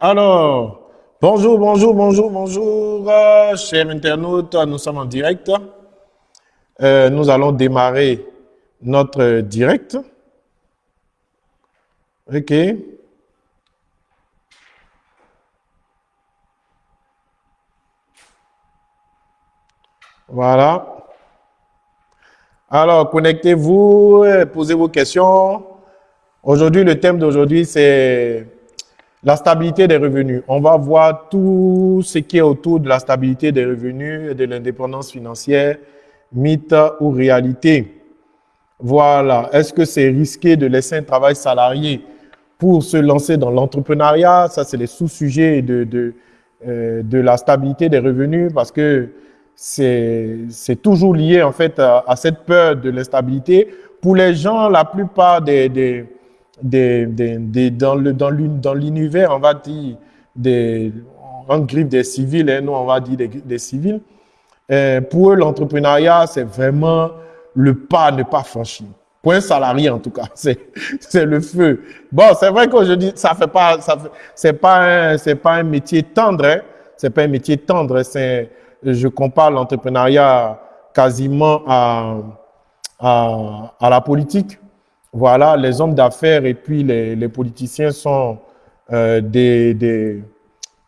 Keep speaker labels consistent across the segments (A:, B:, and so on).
A: Alors, bonjour, bonjour, bonjour, bonjour, euh, chers internautes, nous sommes en direct. Euh, nous allons démarrer notre direct. OK. Voilà. Alors, connectez-vous, posez vos questions. Aujourd'hui, le thème d'aujourd'hui, c'est la stabilité des revenus. On va voir tout ce qui est autour de la stabilité des revenus et de l'indépendance financière, mythe ou réalité. Voilà. Est-ce que c'est risqué de laisser un travail salarié pour se lancer dans l'entrepreneuriat? Ça, c'est les sous-sujets de, de, euh, de la stabilité des revenus parce que c'est toujours lié en fait à, cette peur de l'instabilité. Pour les gens, la plupart des, des, dans l'univers, on va dire des on griffe des civils, hein, nous on va dire des, civils. Euh, pour eux, l'entrepreneuriat, c'est vraiment le pas ne pas franchir. Pour un salarié, en tout cas, c'est le feu. Bon, c'est vrai que je dis, ça fait pas, c'est pas un métier tendre, hein. c'est pas un métier tendre, c'est je compare l'entrepreneuriat quasiment à, la politique. Voilà, les hommes d'affaires et puis les, les politiciens sont euh, des, des,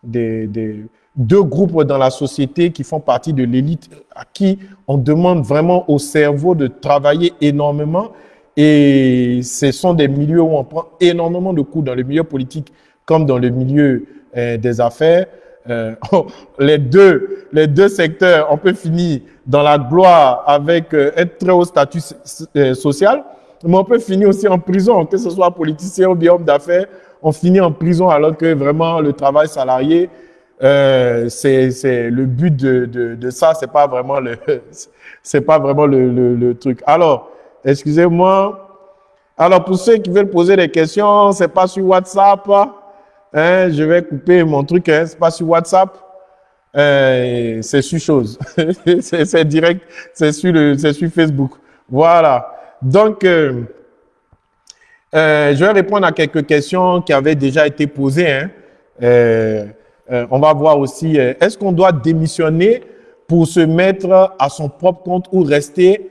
A: des, des, deux groupes dans la société qui font partie de l'élite à qui on demande vraiment au cerveau de travailler énormément. Et ce sont des milieux où on prend énormément de coups dans le milieu politique comme dans le milieu euh, des affaires. Euh, les, deux, les deux secteurs, on peut finir dans la gloire avec euh, un très haut statut euh, social, mais on peut finir aussi en prison, que ce soit politicien ou bien homme d'affaires, on finit en prison alors que vraiment le travail salarié, euh, c'est le but de, de, de ça, c'est pas vraiment le, c'est pas vraiment le, le, le truc. Alors, excusez-moi. Alors, pour ceux qui veulent poser des questions, c'est pas sur WhatsApp. Hein, je vais couper mon truc, hein, c'est pas sur WhatsApp, euh, c'est sur chose, c'est direct, c'est sur, le, sur Facebook. Voilà. Donc, euh, euh, je vais répondre à quelques questions qui avaient déjà été posées. Hein. Euh, on va voir aussi, est-ce qu'on doit démissionner pour se mettre à son propre compte ou rester,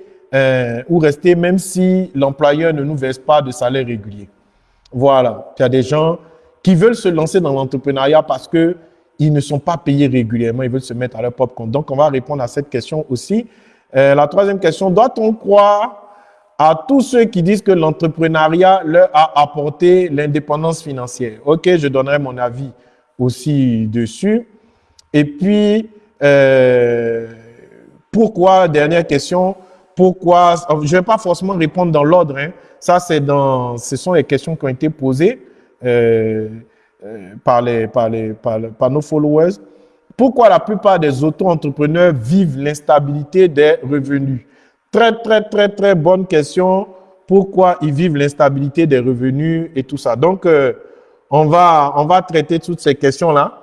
A: ou rester même si l'employeur ne nous verse pas de salaire régulier? Voilà. Il y a des gens qui veulent se lancer dans l'entrepreneuriat parce que ils ne sont pas payés régulièrement, ils veulent se mettre à leur propre compte. Donc, on va répondre à cette question aussi. La troisième question, doit-on croire à tous ceux qui disent que l'entrepreneuriat leur a apporté l'indépendance financière Ok, je donnerai mon avis aussi dessus. Et puis, euh, pourquoi, dernière question, pourquoi, je ne vais pas forcément répondre dans l'ordre, hein. ça c'est dans, ce sont les questions qui ont été posées. Euh, euh, par, les, par, les, par, nos followers. Pourquoi la plupart des auto-entrepreneurs vivent l'instabilité des revenus? Très, très, très, très bonne question. Pourquoi ils vivent l'instabilité des revenus et tout ça? Donc, euh, on, va, on va traiter toutes ces questions-là.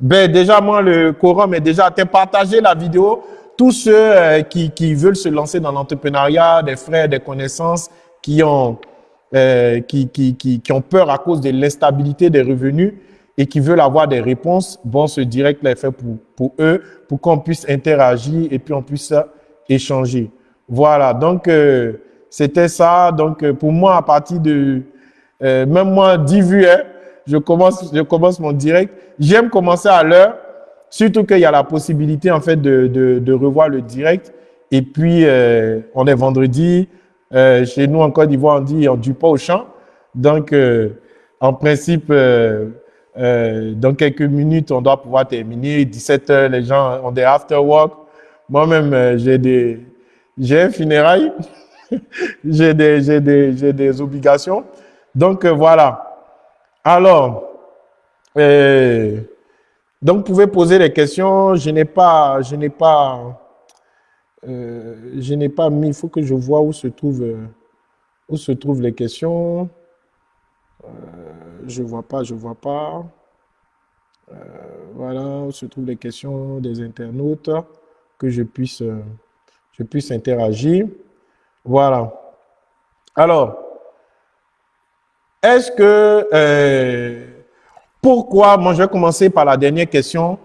A: Ben, déjà, moi, le quorum est déjà atteint. Partagez la vidéo. Tous ceux qui, qui veulent se lancer dans l'entrepreneuriat, des frères, des connaissances, qui ont euh, qui, qui, qui, qui, ont peur à cause de l'instabilité des revenus et qui veulent avoir des réponses, bon, ce direct est fait pour, pour eux, pour qu'on puisse interagir et puis on puisse échanger. Voilà, donc euh, c'était ça. Donc euh, pour moi, à partir de, euh, même moi, 10 vues, hein, je, commence, je commence mon direct. J'aime commencer à l'heure, surtout qu'il y a la possibilité en fait de, de, revoir le direct. Et puis, on est vendredi, euh, chez nous, en Côte d'Ivoire, on dit on ne pas au champ. Donc, euh, en principe, euh, dans quelques minutes, on doit pouvoir terminer. 17 heures, les gens ont des after work. Moi-même, j'ai des, j'ai un funérail. j'ai des, obligations. Donc, voilà. Alors, donc, vous pouvez poser des questions. Je n'ai pas, je n'ai pas, euh, je n'ai pas mis, il faut que je vois où se trouvent, euh, les questions. Euh, je ne vois pas, je ne vois pas. voilà, où se trouvent les questions des internautes, que je puisse, je puisse interagir. Voilà. Alors, est-ce que Pourquoi, moi je vais commencer par la dernière question,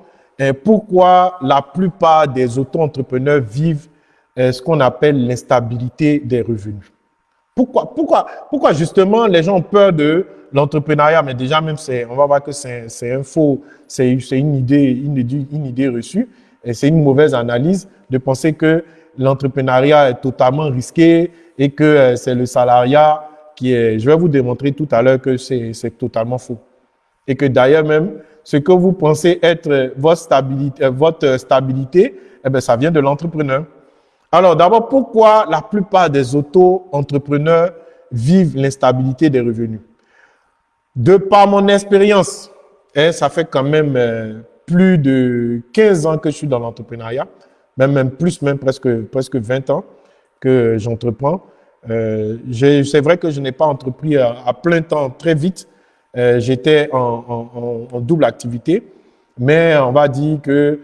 A: pourquoi la plupart des auto-entrepreneurs vivent ce qu'on appelle l'instabilité des revenus? Pourquoi, pourquoi, pourquoi justement les gens ont peur de l'entrepreneuriat? Mais déjà même, on va voir que c'est un faux, c'est une idée, une, une idée reçue, c'est une mauvaise analyse de penser que l'entrepreneuriat est totalement risqué et que euh, c'est le salariat qui est... Je vais vous démontrer tout à l'heure que c'est totalement faux. Et que d'ailleurs même, ce que vous pensez être votre stabilité, votre stabilité eh bien, ça vient de l'entrepreneur. Alors d'abord, pourquoi la plupart des auto-entrepreneurs vivent l'instabilité des revenus? De par mon expérience, hein, ça fait quand même euh, plus de 15 ans que je suis dans l'entrepreneuriat, même, même plus, même presque, presque 20 ans que j'entreprends. Euh, c'est vrai que je n'ai pas entrepris à, plein temps très vite. Euh, j'étais en, double activité, mais on va dire que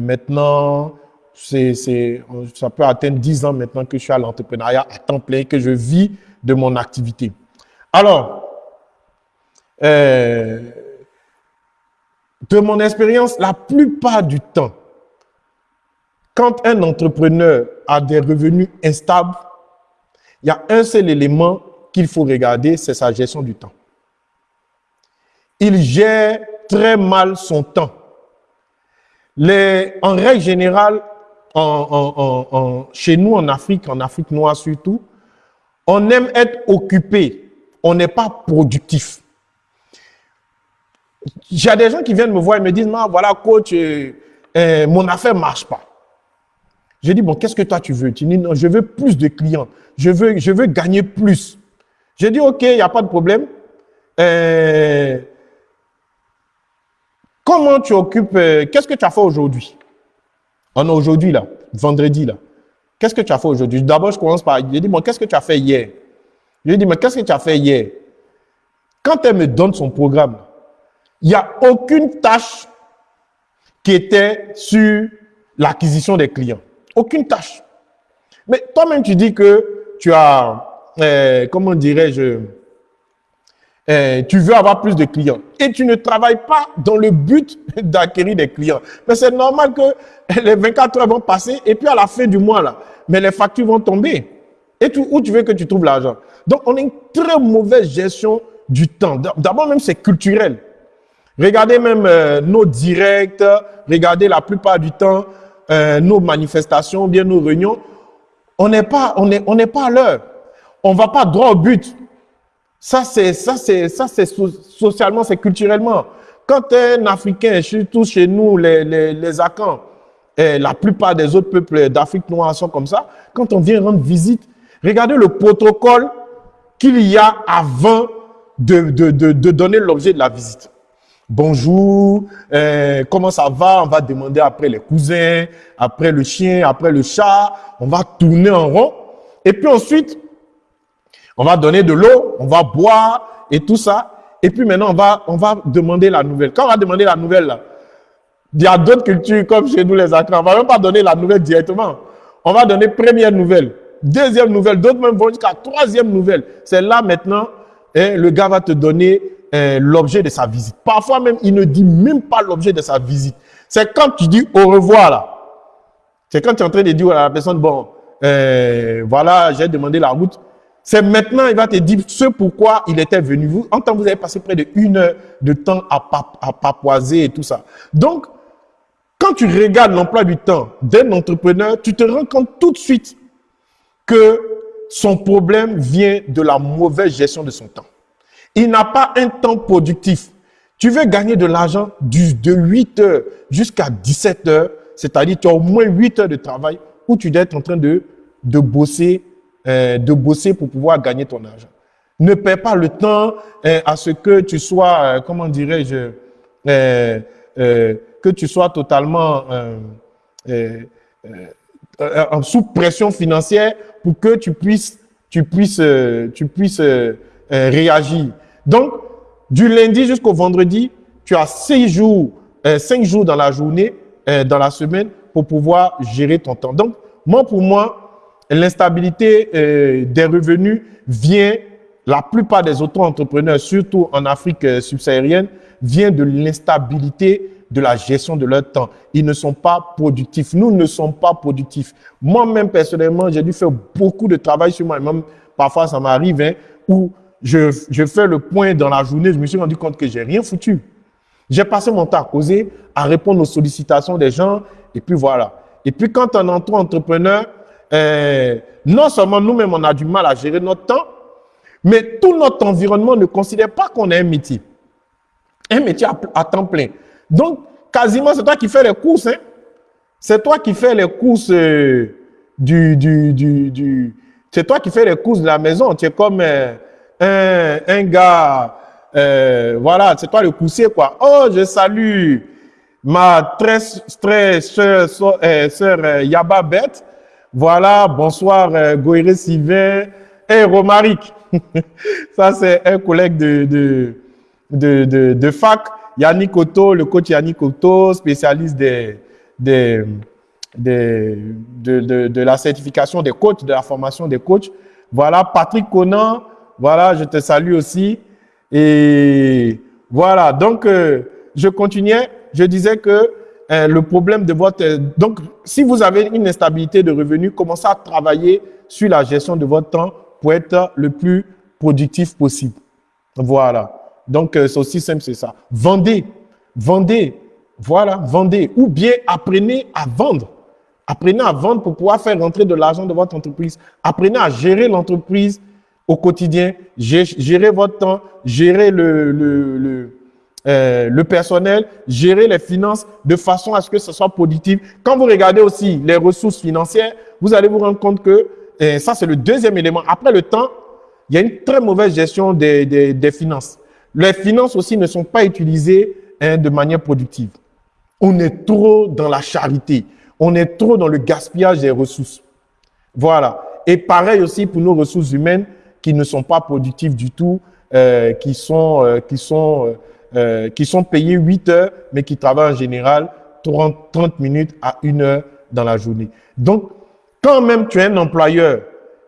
A: maintenant, ça peut atteindre 10 ans maintenant que je suis à l'entrepreneuriat à temps plein, que je vis de mon activité. Alors, euh, de mon expérience, la plupart du temps, quand un entrepreneur a des revenus instables, il y a un seul élément qu'il faut regarder, c'est sa gestion du temps. Il gère très mal son temps. En règle générale, chez nous en Afrique, en Afrique noire surtout, on aime être occupé, on n'est pas productif. J'ai des gens qui viennent me voir et me disent, voilà coach, euh, euh, mon affaire ne marche pas. Je dis, bon, qu'est-ce que toi tu veux? Tu dis, non, je veux plus de clients, je veux, je veux gagner plus. Je dis, ok, il n'y a pas de problème. Euh, comment tu occupes, qu'est-ce que tu as fait aujourd'hui? On aujourd'hui, là, vendredi, là. Qu'est-ce que tu as fait aujourd'hui? D'abord, je commence par, je dis, moi, qu'est-ce que tu as fait hier? Je lui dis, mais qu'est-ce que tu as fait hier? Quand elle me donne son programme, il n'y a aucune tâche qui était sur l'acquisition des clients. Aucune tâche. Mais toi-même, tu dis que tu as, euh, comment dirais-je, euh, tu veux avoir plus de clients et tu ne travailles pas dans le but d'acquérir des clients. Mais c'est normal que les 24 heures vont passer et puis à la fin du mois, là, mais les factures vont tomber. Et où tu veux que tu trouves l'argent Donc, on a une très mauvaise gestion du temps. D'abord, même, c'est culturel. Regardez même euh, nos directs, regardez la plupart du temps euh, nos manifestations, bien nos réunions. On n'est pas, on on pas à l'heure. On va pas droit au but. Ça, c'est ça, c'est ça, c'est socialement, c'est culturellement. Quand un Africain, surtout chez nous, les, les, les Akans, et la plupart des autres peuples d'Afrique noire sont comme ça, quand on vient rendre visite, regardez le protocole qu'il y a avant de, de, de donner l'objet de la visite. Bonjour, euh, comment ça va? On va demander après les cousins, après le chien, après le chat. On va tourner en rond. Et puis ensuite, on va donner de l'eau, on va boire et tout ça. Et puis maintenant, on va, on va demander la nouvelle. Quand on va demander la nouvelle, là, il y a d'autres cultures comme chez nous les Accra. On va même pas donner la nouvelle directement. On va donner première nouvelle, deuxième nouvelle, d'autres même vont jusqu'à troisième nouvelle. C'est là maintenant, hein, le gars va te donner hein, l'objet de sa visite. Parfois même, il ne dit même pas l'objet de sa visite. C'est quand tu dis au revoir là. C'est quand tu es en train de dire à la personne, bon, euh, voilà, j'ai demandé la route. C'est maintenant, il va te dire ce pourquoi il était venu. Vous, en temps, vous avez passé près de une heure de temps à, à papoiser et tout ça. Donc, quand tu regardes l'emploi du temps d'un entrepreneur, tu te rends compte tout de suite que son problème vient de la mauvaise gestion de son temps. Il n'a pas un temps productif. Tu veux gagner de l'argent de 8 heures jusqu'à 17 heures, c'est-à-dire tu as au moins 8 heures de travail où tu dois être en train de, bosser euh, de bosser pour pouvoir gagner ton argent. Ne perds pas le temps euh, à ce que tu sois, euh, comment dirais-je, que tu sois totalement sous pression financière pour que tu puisses, tu puisses, tu puisses réagir. Donc, du lundi jusqu'au vendredi, tu as six jours, cinq jours dans la journée, dans la semaine, pour pouvoir gérer ton temps. Donc, moi, pour moi, L'instabilité euh, des revenus vient, la plupart des auto-entrepreneurs, surtout en Afrique euh, subsaharienne, vient de l'instabilité de la gestion de leur temps. Ils ne sont pas productifs. Nous ne sommes pas productifs. Moi-même, personnellement, j'ai dû faire beaucoup de travail sur moi-même. Parfois, ça m'arrive hein, où je, je fais le point dans la journée, je me suis rendu compte que j'ai rien foutu. J'ai passé mon temps à causer, à répondre aux sollicitations des gens, et puis voilà. Et puis quand on entre entrepreneur, euh, non seulement nous-mêmes, on a du mal à gérer notre temps, mais tout notre environnement ne considère pas qu'on est un métier. Un métier à, temps plein. Donc, quasiment, c'est toi qui fais les courses. Hein? C'est toi qui fais les courses euh, du... du, du, du c'est toi qui fais les courses de la maison. Tu es comme euh, un, un, gars... Euh, voilà, c'est toi le coussier, quoi. Oh, je salue ma très, très chère soeur, euh, Yaba Beth. Voilà, bonsoir euh, Goïré Sylvain et Romaric. Ça, c'est un collègue de, de, de, fac. Yannick Otto, le coach Yannick Otto, spécialiste des, des, des de, de, de, la certification des coachs, de la formation des coachs. Voilà, Patrick Conan, voilà, je te salue aussi. Et voilà, donc euh, je continuais, je disais que euh, le problème de votre... Donc, si vous avez une instabilité de revenus, commencez à travailler sur la gestion de votre temps pour être le plus productif possible. Voilà. Donc, euh, c'est aussi simple, c'est ça. Vendez, vendez, voilà, vendez. Ou bien apprenez à vendre. Apprenez à vendre pour pouvoir faire rentrer de l'argent de votre entreprise. Apprenez à gérer l'entreprise au quotidien, gérer votre temps, gérer euh, le personnel, gérer les finances de façon à ce que ce soit productif. Quand vous regardez aussi les ressources financières, vous allez vous rendre compte que et ça, c'est le deuxième élément. Après le temps, il y a une très mauvaise gestion des finances. Les finances aussi ne sont pas utilisées hein, de manière productive. On est trop dans la charité. On est trop dans le gaspillage des ressources. Voilà. Et pareil aussi pour nos ressources humaines qui ne sont pas productives du tout, euh, qui sont, euh, qui sont, euh, euh qui sont payées 8 heures, mais qui travaillent en général 30, 30 minutes à 1 heure dans la journée. Donc, quand même tu es un employeur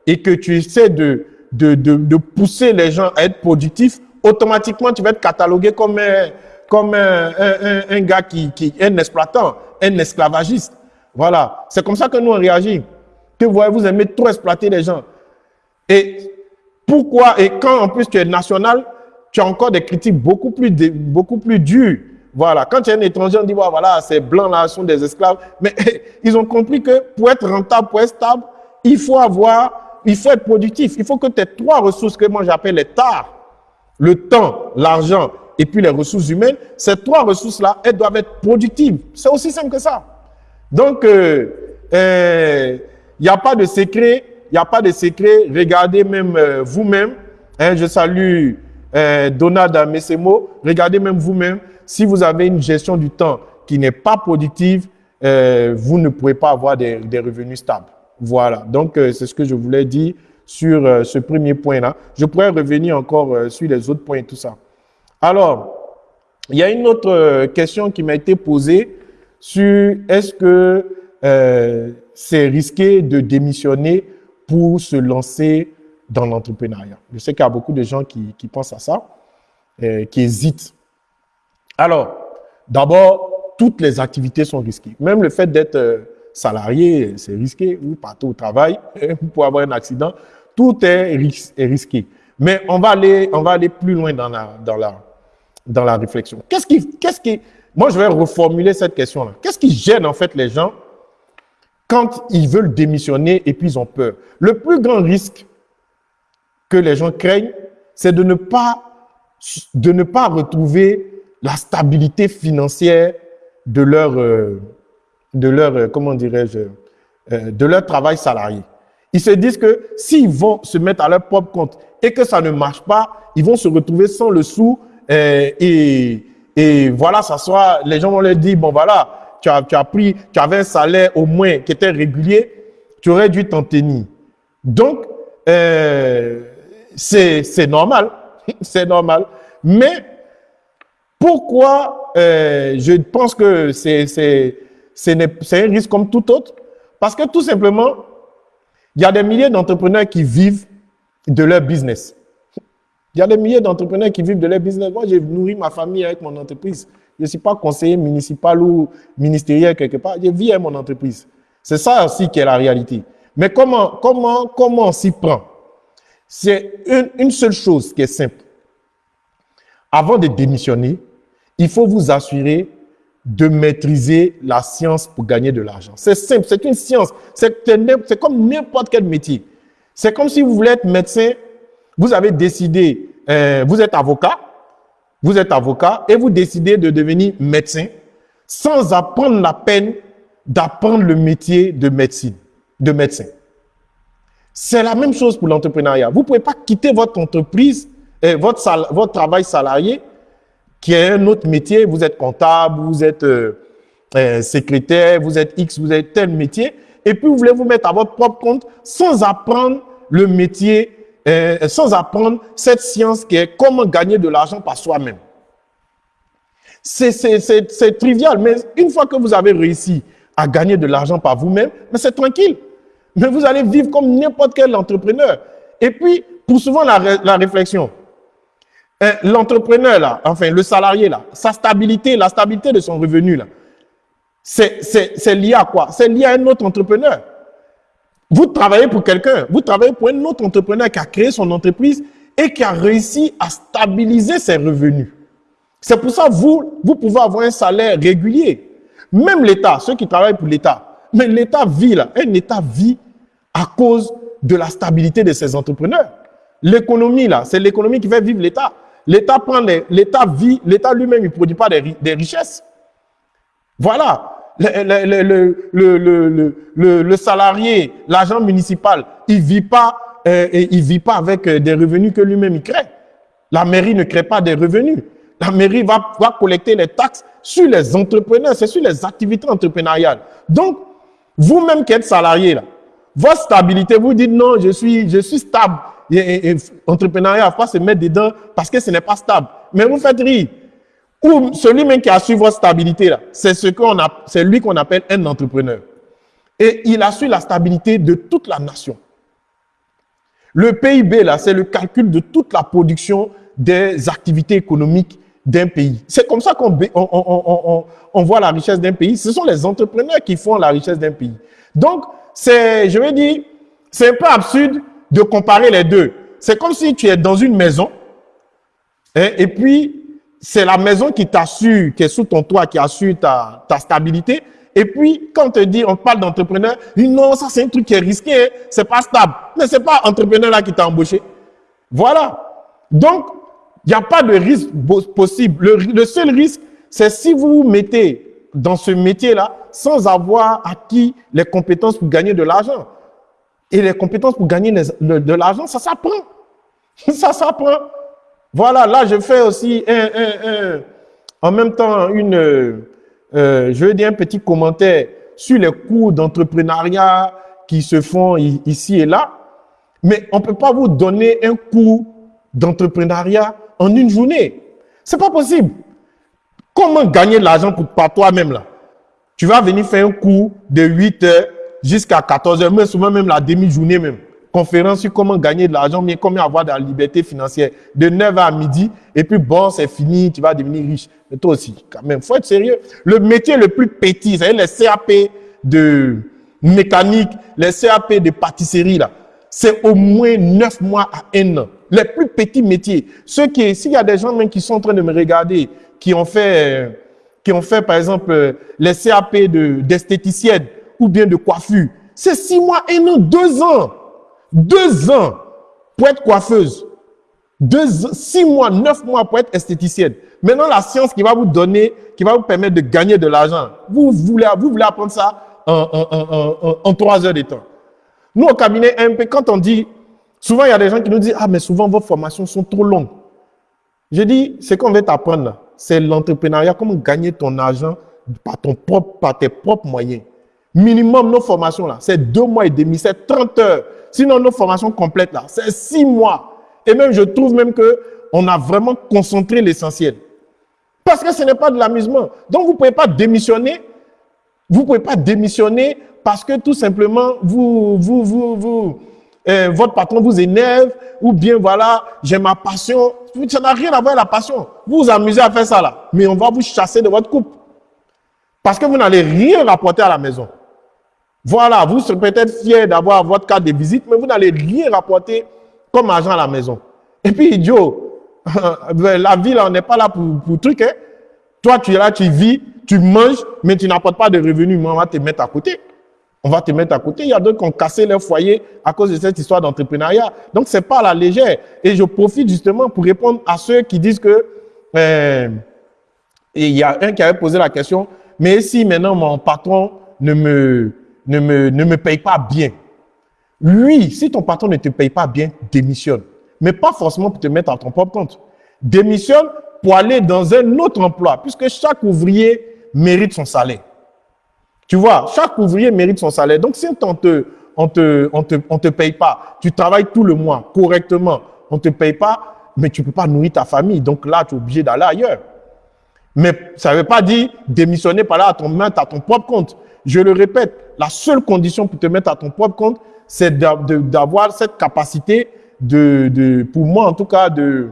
A: et que tu essaies de, de, de, de pousser les gens à être productifs, automatiquement tu vas être catalogué comme un, comme un, un, un gars qui, qui est un exploitant, un esclavagiste. Voilà. C'est comme ça que nous on réagit. Que vous, vous aimez trop exploiter les gens. Et pourquoi Et quand en plus tu es national, tu as encore des critiques beaucoup plus, beaucoup plus dures voilà, quand tu es un étranger, on dit, voilà, ces blancs-là sont des esclaves. Mais ils ont compris que pour être rentable, pour être stable, il faut avoir, il faut être productif. Il faut que tu aies trois ressources que moi j'appelle les TAR. Le temps, l'argent et puis les ressources humaines. Ces trois ressources-là, elles doivent être productives. C'est aussi simple que ça. Donc, euh, euh, il n'y a pas de secret. Il n'y a pas de secret. Regardez même euh, vous-même. Hein, je salue Donald Messemo. Regardez même vous-même si vous avez une gestion du temps qui n'est pas productive, euh, vous ne pouvez pas avoir des, revenus stables. Voilà. Donc, euh, c'est ce que je voulais dire sur euh, ce premier point-là. Je pourrais revenir encore sur les autres points et tout ça. Alors, il y a une autre question qui m'a été posée sur est-ce que c'est risqué de démissionner pour se lancer dans l'entrepreneuriat. Je sais qu'il y a beaucoup de gens qui, pensent à ça, qui hésitent alors, d'abord, toutes les activités sont risquées. Même le fait d'être euh, salarié, c'est risqué, ou partout au travail, pour avoir un accident, tout est, risqué. Mais on va aller, on va aller plus loin dans la, dans la, dans la réflexion. Qu'est-ce qui, qu'est-ce qui, moi je vais reformuler cette question-là. Qu'est-ce qui gêne en fait les gens quand ils veulent démissionner et puis ils ont peur? Le plus grand risque que les gens craignent, c'est de ne pas, de ne pas retrouver la stabilité financière de leur, euh, de leur euh, comment dirais-je, euh, de leur travail salarié. Ils se disent que s'ils vont se mettre à leur propre compte et que ça ne marche pas, ils vont se retrouver sans le sou et, et voilà, ça soit, les gens vont leur dire, bon voilà, tu as, tu as pris, tu avais un salaire au moins qui était régulier, tu aurais dû t'en tenir. Donc, euh, c'est normal, c'est normal. Mais pourquoi euh, je pense que c'est un risque comme tout autre Parce que tout simplement, il y a des milliers d'entrepreneurs qui vivent de leur business. Il y a des milliers d'entrepreneurs qui vivent de leur business. Moi, j'ai nourri ma famille avec mon entreprise. Je ne suis pas conseiller municipal ou ministériel quelque part. Je vis avec mon entreprise. C'est ça aussi qui est la réalité. Mais comment, comment, comment on s'y prend? C'est une, une seule chose qui est simple. Avant de démissionner, il faut vous assurer de maîtriser la science pour gagner de l'argent. C'est simple, c'est une science. C'est comme n'importe quel métier. C'est comme si vous voulez être médecin, vous avez décidé, euh, vous êtes avocat, vous êtes avocat et vous décidez de devenir médecin sans apprendre la peine d'apprendre le métier de médecine, de médecin. C'est la même chose pour l'entrepreneuriat. Vous ne pouvez pas quitter votre entreprise, votre, votre travail salarié, qui est un autre métier. Vous êtes comptable, vous êtes euh, euh, secrétaire, vous êtes X, vous êtes tel métier. Et puis, vous voulez vous mettre à votre propre compte sans apprendre le métier euh, sans apprendre cette science qui est comment gagner de l'argent par soi-même. C'est trivial, mais une fois que vous avez réussi à gagner de l'argent par vous-même, c'est tranquille. Mais vous allez vivre comme n'importe quel entrepreneur. Et puis, pour souvent la, la réflexion, euh, l'entrepreneur là, enfin le salarié là, sa stabilité, la stabilité de son revenu là, c'est lié à quoi? C'est lié à un autre entrepreneur. Vous travaillez pour quelqu'un, vous travaillez pour un autre entrepreneur qui a créé son entreprise et qui a réussi à stabiliser ses revenus. C'est pour ça que vous, vous pouvez avoir un salaire régulier. Même l'État, ceux qui travaillent pour l'État, mais l'État vit là, un État vit à cause de la stabilité de ses entrepreneurs. L'économie là, c'est l'économie qui fait vivre l'État. L'État prend l'État vit, l'État lui-même ne produit pas des richesses. Voilà le, le, le, le salarié, l'agent municipal, il vit pas, euh, il vit pas avec euh, des revenus que lui-même crée. La mairie ne crée pas des revenus. La mairie va, va collecter les taxes sur les entrepreneurs, c'est sur les activités entrepreneuriales. Donc, vous-même qui êtes salarié, là, votre stabilité, vous dites non, je suis, je suis stable. Et, et, entrepreneuriat, pas se mettre dedans parce que ce n'est pas stable. Mais vous faites rire. Ou celui même qui assure votre stabilité, c'est ce qu'on c'est lui qu'on appelle un entrepreneur. Et il assure la stabilité de toute la nation. Le PIB, là, c'est le calcul de toute la production des activités économiques d'un pays. C'est comme ça qu'on on, on, on, voit la richesse d'un pays. Ce sont les entrepreneurs qui font la richesse d'un pays. Donc, c'est, je vais dire, c'est un peu absurde de comparer les deux. C'est comme si tu es dans une maison hein, et puis c'est la maison qui t'assure, qui est sous ton toit, qui assure ta, ta stabilité. Et puis, quand on te dit, on parle d'entrepreneur, non, ça c'est un truc qui est risqué, hein. c'est pas stable. Mais c'est pas entrepreneur là qui t'a embauché. Voilà. Donc, il n'y a pas de risque possible. Le, le seul risque, c'est si vous vous mettez dans ce métier-là sans avoir acquis les compétences pour gagner de l'argent. Et les compétences pour gagner de l'argent, ça s'apprend. Ça s'apprend. Voilà, là, je fais aussi un, un, un, en même temps une, euh, je veux dire un petit commentaire sur les cours d'entrepreneuriat qui se font ici et là. Mais on ne peut pas vous donner un cours d'entrepreneuriat en une journée. C'est pas possible. Comment gagner de l'argent par toi-même là? Tu vas venir faire un cours de 8 heures jusqu'à 14 heures, mais souvent même la demi-journée même conférence sur comment gagner de l'argent, mais comment avoir de la liberté financière de 9h à midi, et puis bon, c'est fini, tu vas devenir riche. Mais toi aussi, quand même, faut être sérieux. Le métier le plus petit, c'est les CAP de mécanique, les CAP de pâtisserie, là, c'est au moins 9 mois à 1 an. Les plus petits métiers. Ceux qui, s'il y a des gens même qui sont en train de me regarder, qui ont fait, qui ont fait, par exemple, les CAP d'esthéticienne ou bien de coiffure, c'est 6 mois, 1 an, 2 ans. Deux ans pour être coiffeuse. Deux, six mois, neuf mois pour être esthéticienne. Maintenant, la science qui va vous donner, qui va vous permettre de gagner de l'argent, vous voulez, vous voulez apprendre ça en, trois heures de temps. Nous, au cabinet MP, quand on dit, souvent il y a des gens qui nous disent, ah, mais souvent vos formations sont trop longues. Je dis, ce qu'on veut t'apprendre, c'est l'entrepreneuriat, comment gagner ton argent par, ton propre, par tes propres moyens. Minimum, nos formations, là, c'est deux mois et demi, c'est 30 heures. Sinon, nos formations complètes, là, c'est six mois. Et même, je trouve même que on a vraiment concentré l'essentiel. Parce que ce n'est pas de l'amusement. Donc, vous ne pouvez pas démissionner. Vous ne pouvez pas démissionner parce que tout simplement, vous, vous, vous, vous, euh, votre patron vous énerve, ou bien voilà, j'ai ma passion. Ça n'a rien à voir avec la passion. Vous vous amusez à faire ça là, mais on va vous chasser de votre couple. Parce que vous n'allez rien rapporter à la maison. Voilà, vous serez peut-être fier d'avoir votre carte de visite, mais vous n'allez rien rapporter comme argent à la maison. Et puis, idiot, la vie, là, on n'est pas là pour, pour truc. Hein. Toi, tu es là, tu vis, tu manges, mais tu n'apportes pas de revenus. Moi, on va te mettre à côté. On va te mettre à côté. Il y a d'autres qui ont cassé leur foyer à cause de cette histoire d'entrepreneuriat. Donc, c'est pas à la légère. Et je profite justement pour répondre à ceux qui disent que... Euh, il y a un qui avait posé la question, mais si maintenant mon patron ne me, ne me, ne paye pas bien, oui, si ton patron ne te paye pas bien, démissionne. Mais pas forcément pour te mettre à ton propre compte. Démissionne pour aller dans un autre emploi, puisque chaque ouvrier mérite son salaire. Tu vois, chaque ouvrier mérite son salaire. Donc, si on te, on te, on paye pas, tu travailles tout le mois correctement, on te paye pas, mais tu peux pas nourrir ta famille. Donc là, tu es obligé d'aller ailleurs. Mais ça veut pas dire démissionner par là à ton main, à ton propre compte. Je le répète, la seule condition pour te mettre à ton propre compte, c'est d'avoir cette capacité de, pour moi en tout cas, de,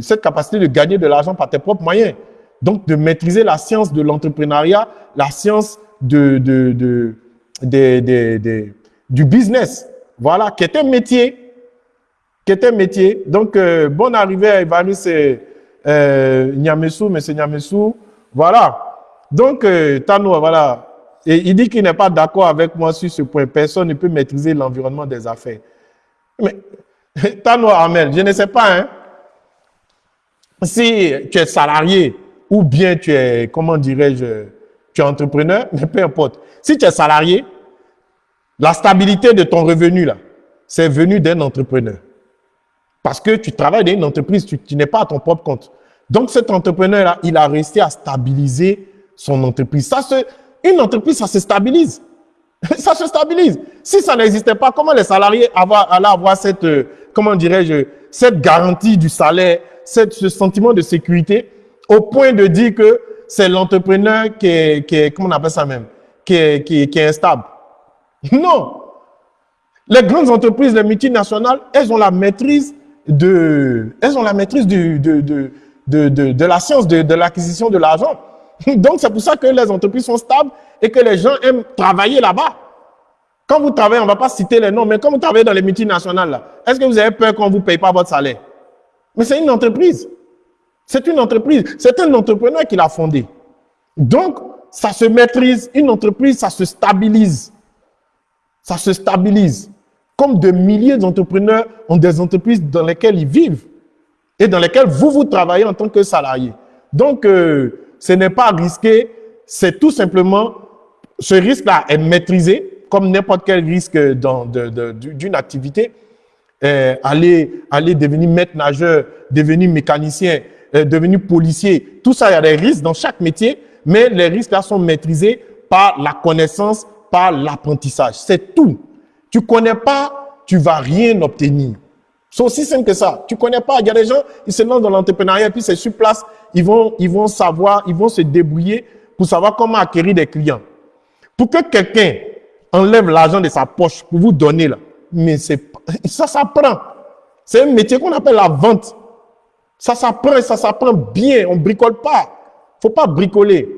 A: cette capacité de gagner de l'argent par tes propres moyens. Donc, de maîtriser la science de l'entrepreneuriat, la science de, du business. Voilà, qui est un métier. Qui est un métier. Donc, euh, bonne arrivée à Evaris euh, Nyamesou, M. Nyamesou. Voilà. Donc, euh, voilà. Et il dit qu'il n'est pas d'accord avec moi sur ce point. Personne ne peut maîtriser l'environnement des affaires. Mais, Tano Amel, je ne sais pas, hein. Si tu es salarié ou bien tu es, comment dirais-je, tu es entrepreneur, mais peu importe. Si tu es salarié, la stabilité de ton revenu, là, c'est venu d'un entrepreneur. Parce que tu travailles dans une entreprise, tu, n'es pas à ton propre compte. Donc, cet entrepreneur-là, il a réussi à stabiliser son entreprise. Ça une entreprise, ça se stabilise. ça se stabilise. Si ça n'existait pas, comment les salariés allaient avoir cette, euh, comment dirais-je, cette garantie du salaire, cette, ce sentiment de sécurité, au point de dire que c'est l'entrepreneur qui est, qui comment on appelle ça même, qui qui, qui instable? Non. Les grandes entreprises, les multinationales, elles ont la maîtrise de, elles ont la maîtrise de, de, de, de, de la science de l'acquisition de l'argent. Donc, c'est pour ça que les entreprises sont stables et que les gens aiment travailler là-bas. Quand vous travaillez, on ne va pas citer les noms, mais quand vous travaillez dans les multinationales, est-ce que vous avez peur qu'on ne vous paye pas votre salaire? Mais c'est une entreprise. C'est une entreprise. C'est un entrepreneur qui l'a fondée. Donc, ça se maîtrise. Une entreprise, ça se stabilise. Ça se stabilise. Comme de milliers d'entrepreneurs ont des entreprises dans lesquelles ils vivent et dans lesquelles vous, vous travaillez en tant que salarié. Donc, euh, ce n'est pas risqué, c'est tout simplement, ce risque-là est maîtrisé, comme n'importe quel risque d'une activité. Euh, aller, aller devenir maître nageur, devenir mécanicien, euh, devenir policier, tout ça, il y a des risques dans chaque métier, mais les risques-là sont maîtrisés par la connaissance, par l'apprentissage. C'est tout. Tu connais pas, tu vas rien obtenir. C'est aussi simple que ça. Tu connais pas. Il y a des gens, ils se lancent dans l'entrepreneuriat, puis c'est sur place, ils vont, ils vont savoir, ils vont se débrouiller pour savoir comment acquérir des clients. Pour que quelqu'un enlève l'argent de sa poche pour vous donner là, mais c'est ça s'apprend. C'est un métier qu'on appelle la vente. Ça s'apprend ça s'apprend bien. On bricole pas. Faut pas bricoler.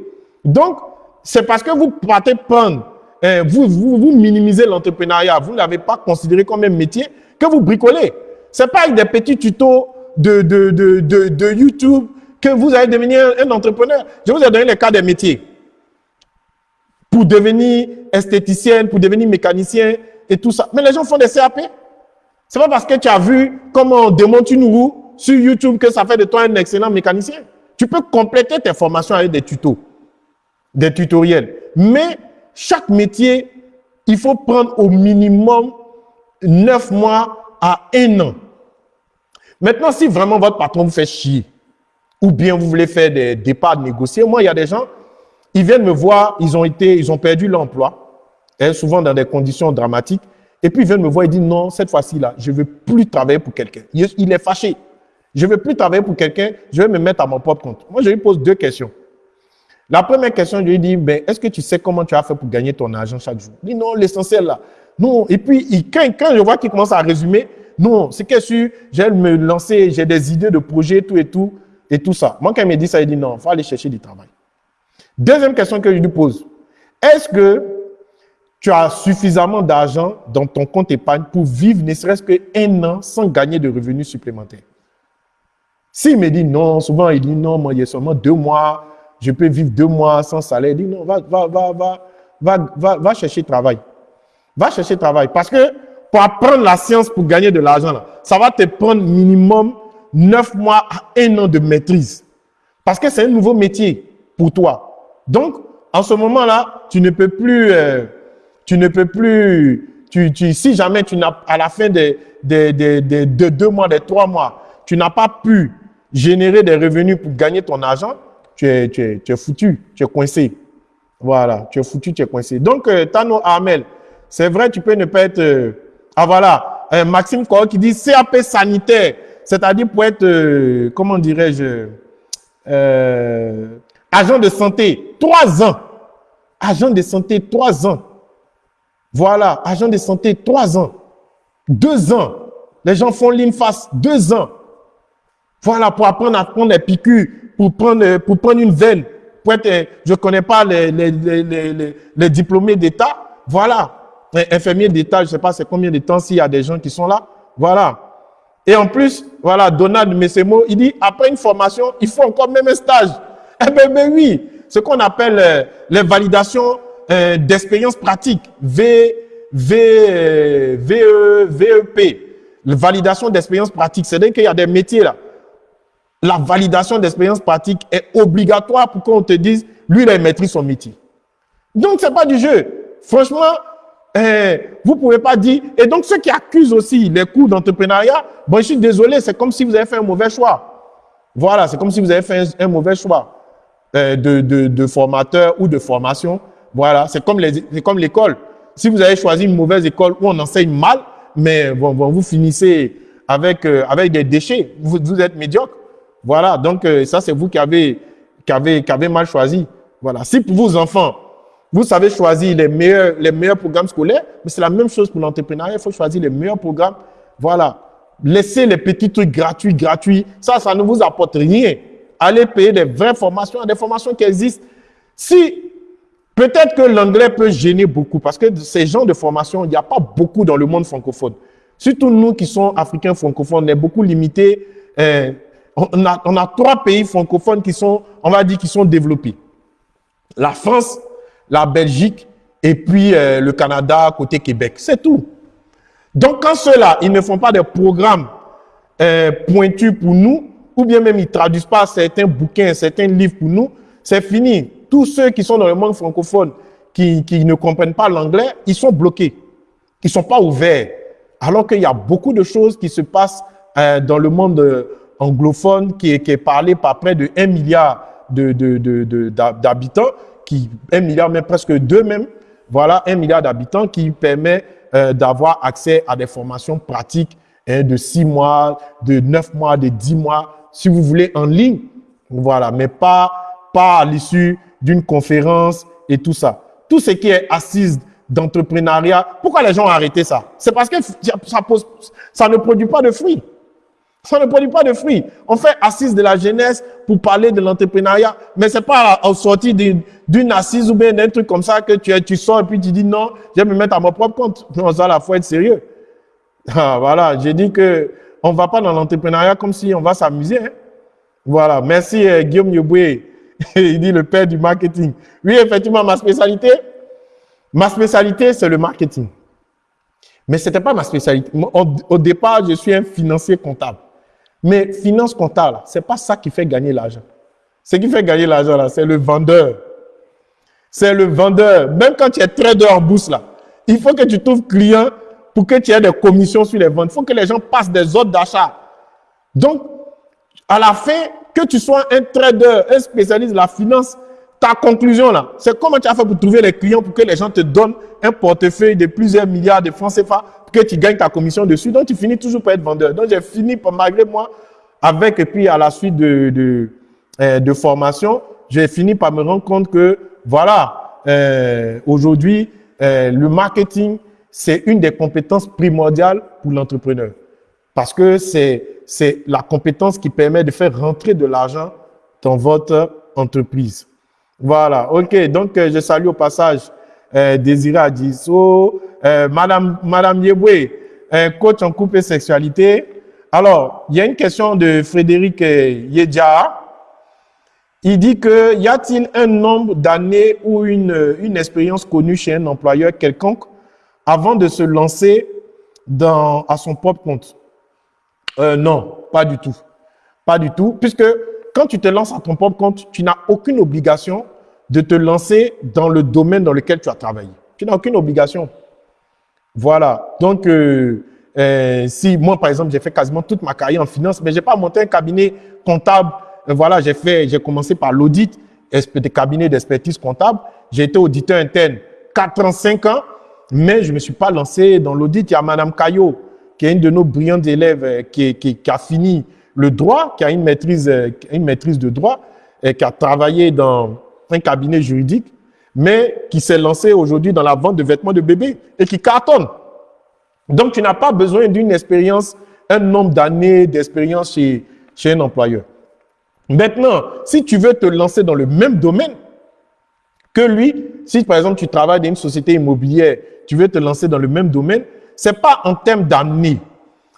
A: Donc, c'est parce que vous partez prendre, hein, vous, vous, vous minimisez l'entrepreneuriat, vous ne l'avez pas considéré comme un métier, que vous bricolez. C'est pas avec des petits tutos de, de, de, de YouTube que vous allez devenir un entrepreneur. Je vous ai donné les cas des métiers. Pour devenir esthéticienne, pour devenir mécanicien et tout ça. Mais les gens font des CAP. C'est pas parce que tu as vu comment on démonte une roue sur YouTube que ça fait de toi un excellent mécanicien. Tu peux compléter tes formations avec des tutos, des tutoriels. Mais chaque métier, il faut prendre au minimum neuf mois à un an. Maintenant, si vraiment votre patron vous fait chier, ou bien vous voulez faire des départs négociés. Moi, il y a des gens, ils viennent me voir, ils ont été, ils ont perdu l'emploi, hein, souvent dans des conditions dramatiques. Et puis ils viennent me voir et disent non, cette fois-ci là, je ne veux plus travailler pour quelqu'un. Il est fâché. Je ne veux plus travailler pour quelqu'un, je vais me mettre à mon propre compte. Moi, je lui pose deux questions. La première question, je lui dis, ben, est-ce que tu sais comment tu as fait pour gagner ton argent chaque jour? Il dit, non, l'essentiel là. Non. Et puis, quand, quand, je vois qu'il commence à résumer, non, c'est que je j'ai me lancer, j'ai des idées de projets, tout et tout, et tout ça. Moi, quand il me dit ça, il dit, non, il faut aller chercher du travail. Deuxième question que je lui pose, est-ce que tu as suffisamment d'argent dans ton compte épargne pour vivre ne serait-ce qu'un an sans gagner de revenus supplémentaires? S'il me dit non, souvent il dit non, moi il y a seulement deux mois, je peux vivre deux mois sans salaire. Il dit non, va, va, va, va, va, va, va chercher travail. Va chercher travail. Parce que pour apprendre la science pour gagner de l'argent, ça va te prendre minimum neuf mois à un an de maîtrise. Parce que c'est un nouveau métier pour toi. Donc, en ce moment-là, tu ne peux plus, euh, tu ne peux plus, tu, si jamais tu n'as, à la fin de, de, de, de, deux mois, de trois mois, tu n'as pas pu générer des revenus pour gagner ton argent, tu es, tu es, tu es foutu, tu es coincé. Voilà, tu es foutu, tu es coincé. Donc, euh, Tano Armel, c'est vrai, tu peux ne pas être... Euh, ah voilà, euh, Maxime Kor qui dit CAP sanitaire, c'est-à-dire pour être, euh, comment dirais-je, agent de santé, trois ans. Agent de santé, trois ans. Voilà, agent de santé, trois ans. Deux ans. Les gens font l'INFAS, deux ans. Voilà, pour apprendre à prendre les piqûres pour prendre, euh, pour prendre une veine. Pour être, euh, je ne connais pas les, les, les, les diplômés d'État. Voilà. Infirmier d'État, je ne sais pas c'est combien de temps s'il y a des gens qui sont là. Voilà. Et en plus, voilà, Donald Messemo, il dit, après une formation, il faut encore même un stage. Eh bien, ben oui, ce qu'on appelle les validations d'expérience pratique, v, v, VE, VEP, la validation d'expérience pratique. C'est-à-dire qu'il y a des métiers là la validation d'expérience pratique est obligatoire pour qu'on te dise, lui, il a maîtrise son métier. Donc, c'est pas du jeu. Franchement, eh, vous pouvez pas dire. Et donc, ceux qui accusent aussi les cours d'entrepreneuriat, bon, je suis désolé, c'est comme si vous avez fait un mauvais choix. Voilà, c'est comme si vous avez fait un, mauvais choix euh, de, de, de, formateur ou de formation. Voilà, c'est comme l'école. Si vous avez choisi une mauvaise école où on enseigne mal, mais bon, bon vous finissez avec, euh, avec des déchets, vous, vous êtes médiocre. Voilà, donc euh, ça c'est vous qui avez, qui, avez, qui avez mal choisi. Voilà, si pour vos enfants, vous savez choisir les meilleurs, les meilleurs programmes scolaires, mais c'est la même chose pour l'entrepreneuriat, il faut choisir les meilleurs programmes. Voilà, laissez les petits trucs gratuits, gratuits, ça, ça ne vous apporte rien. Allez payer des vraies formations, des formations qui existent. Si, peut-être que l'anglais peut gêner beaucoup, parce que ces genres de formations, il n'y a pas beaucoup dans le monde francophone. Surtout nous qui sommes africains francophones, on est beaucoup limités. Euh, on a, trois pays francophones qui sont, on va dire, qui sont développés. La France, la Belgique et puis euh, le Canada côté Québec. C'est tout. Donc, quand ceux-là, ils ne font pas des programmes euh, pointus pour nous, ou bien même ils traduisent pas certains bouquins, certains livres pour nous, c'est fini. Tous ceux qui sont dans le monde francophone, qui, qui ne comprennent pas l'anglais, ils sont bloqués. Ils sont pas ouverts. Alors qu'il y a beaucoup de choses qui se passent euh, dans le monde anglophone qui est, qui est parlé par près de 1 milliard d'habitants, de, de, qui 1 milliard, même presque 2 même, voilà, 1 milliard d'habitants qui permet euh, d'avoir accès à des formations pratiques hein, de 6 mois, de 9 mois, de 10 mois, si vous voulez, en ligne, voilà, mais pas, pas à l'issue d'une conférence et tout ça. Tout ce qui est assise d'entrepreneuriat, pourquoi les gens ont arrêté ça? C'est parce que ça ne produit pas de fruits. Ça ne produit pas de fruits. On fait assise de la jeunesse pour parler de l'entrepreneuriat, mais c'est pas en sortie d'une assise ou bien d'un truc comme ça que tu, tu sors et puis tu dis non, je vais me mettre à mon propre compte. Non, ça, là, faut être sérieux. Ah, voilà, j'ai dit que on va pas dans l'entrepreneuriat comme si on va s'amuser. Hein. Voilà, merci euh, Guillaume Yoboué. Il dit le père du marketing. Oui, effectivement, ma spécialité, ma spécialité, c'est le marketing. Mais c'était pas ma spécialité. au départ, je suis un financier comptable. Mais finance comptable, c'est pas ça qui fait gagner l'argent. Ce qui fait gagner l'argent, c'est le vendeur. C'est le vendeur. Même quand tu es trader en bourse, il faut que tu trouves client pour que tu aies des commissions sur les ventes. Il faut que les gens passent des ordres d'achat. Donc, à la fin, que tu sois un trader, un spécialiste de la finance, ta conclusion là, c'est comment tu as fait pour trouver les clients pour que les gens te donnent un portefeuille de plusieurs milliards de francs CFA pour que tu gagnes ta commission dessus. Donc, tu finis toujours par être vendeur. Donc, j'ai fini, malgré moi, avec, et puis à la suite de, de, euh, de formation, j'ai fini par me rendre compte que, voilà, euh, aujourd'hui, euh, le marketing, c'est une des compétences primordiales pour l'entrepreneur. Parce que c'est la compétence qui permet de faire rentrer de l'argent dans votre entreprise. Voilà, ok. Donc, euh, je salue au passage euh, Désiré Adiso, euh, Madame, Madame Yeboué, euh, coach en couple et sexualité. Alors, il y a une question de Frédéric euh, Yedja. Il dit que y a-t-il un nombre d'années ou une, une expérience connue chez un employeur quelconque avant de se lancer dans, à son propre compte? Euh, Non, pas du tout. Pas du tout, puisque quand tu te lances à ton propre compte, tu n'as aucune obligation de te lancer dans le domaine dans lequel tu as travaillé. Tu n'as aucune obligation. Voilà. Donc, euh, euh, si moi, par exemple, j'ai fait quasiment toute ma carrière en finance, mais j'ai pas monté un cabinet comptable. Euh, voilà, j'ai fait, commencé par l'audit, des cabinets d'expertise comptable. J'ai été auditeur interne 4 ans, 5 ans, mais je me suis pas lancé dans l'audit. Il y a Madame Caillot, qui est une de nos brillantes élèves, qui, a fini le droit, qui a une maîtrise, euh, une maîtrise de droit, et qui a travaillé dans un cabinet juridique, mais qui s'est lancé aujourd'hui dans la vente de vêtements de bébé et qui cartonne. Donc, tu n'as pas besoin d'une expérience, un nombre d'années d'expérience chez, chez un employeur. Maintenant, si tu veux te lancer dans le même domaine que lui, si par exemple tu travailles dans une société immobilière, tu veux te lancer dans le même domaine, c'est pas en termes d'années,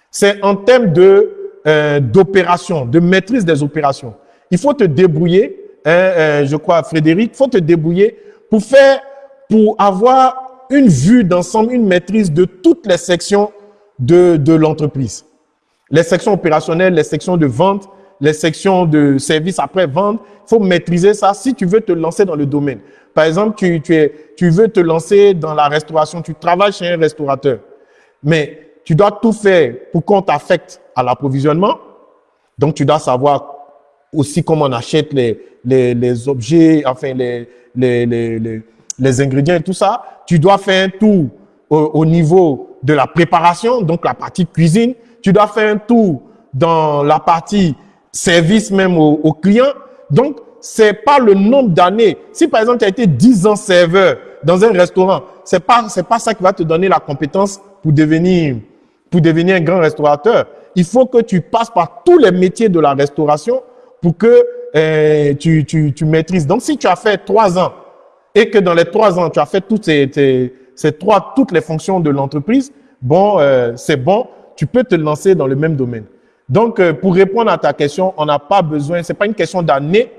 A: c'est en termes de euh, d'opération, de maîtrise des opérations. Il faut te débrouiller, hein, euh, je crois Frédéric, il faut te débrouiller pour faire, pour avoir une vue d'ensemble, une maîtrise de toutes les sections de, de l'entreprise. Les sections opérationnelles, les sections de vente, les sections de services après-vente. Il faut maîtriser ça si tu veux te lancer dans le domaine. Par exemple, tu, tu, es, tu veux te lancer dans la restauration, tu travailles chez un restaurateur, mais tu dois tout faire pour qu'on t'affecte à l'approvisionnement. Donc, tu dois savoir aussi comment on achète les, les, objets, enfin, les, les, les, les ingrédients et tout ça. Tu dois faire un tour au, au, niveau de la préparation, donc la partie cuisine. Tu dois faire un tour dans la partie service même aux au clients. Donc, c'est pas le nombre d'années. Si par exemple, tu as été 10 ans serveur dans un restaurant, c'est pas, c'est pas ça qui va te donner la compétence pour devenir, pour devenir un grand restaurateur. Il faut que tu passes par tous les métiers de la restauration pour que euh, tu, tu, tu maîtrises. Donc, si tu as fait trois ans et que dans les trois ans, tu as fait toutes ces, ces trois, toutes les fonctions de l'entreprise, bon, euh, c'est bon, tu peux te lancer dans le même domaine. Donc, euh, pour répondre à ta question, on n'a pas besoin, c'est pas une question d'année,